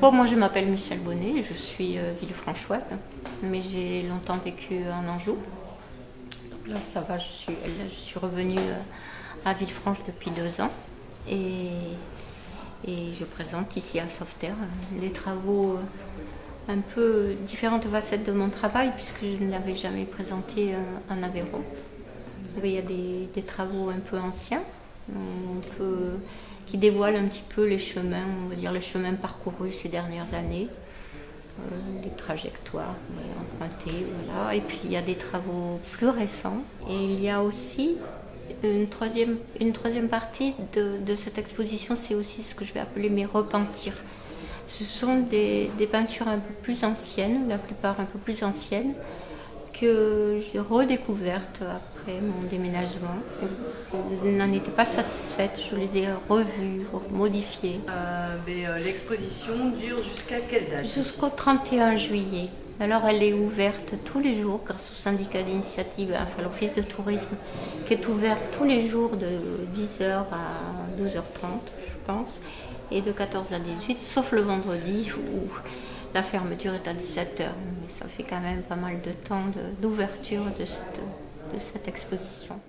Bon, moi je m'appelle Michel Bonnet, je suis euh, Villefranchoise, mais j'ai longtemps vécu en Anjou. Donc là ça va, je suis, je suis revenue euh, à Villefranche depuis deux ans et, et je présente ici à Sauveterre les travaux, euh, un peu différentes facettes de mon travail puisque je ne l'avais jamais présenté en Aveyron. Il y a des travaux un peu anciens, peu qui dévoile un petit peu les chemins, on va dire les chemins parcourus ces dernières années, euh, les trajectoires empruntées, voilà. Et puis il y a des travaux plus récents. Et il y a aussi une troisième, une troisième partie de, cette exposition, c'est aussi ce que je vais appeler mes repentirs. Ce sont des peintures un peu plus anciennes, la plupart un peu plus anciennes, que j'ai redécouvertes après mon déménagement. Je n'en étais pas satisfaite, je les ai revues, modifiées. Euh, euh, L'exposition dure jusqu'à quelle date? Jusqu'au 31 juillet. Alors elle est ouverte tous les jours grâce au syndicat d'initiative, enfin l'office de tourisme, qui est ouvert tous les jours de 10h à 12h30, je pense, et de 14 à 18, sauf le vendredi où la fermeture est à 17h, mais ça fait quand même pas mal de temps d'ouverture de, de, cette, de cette exposition.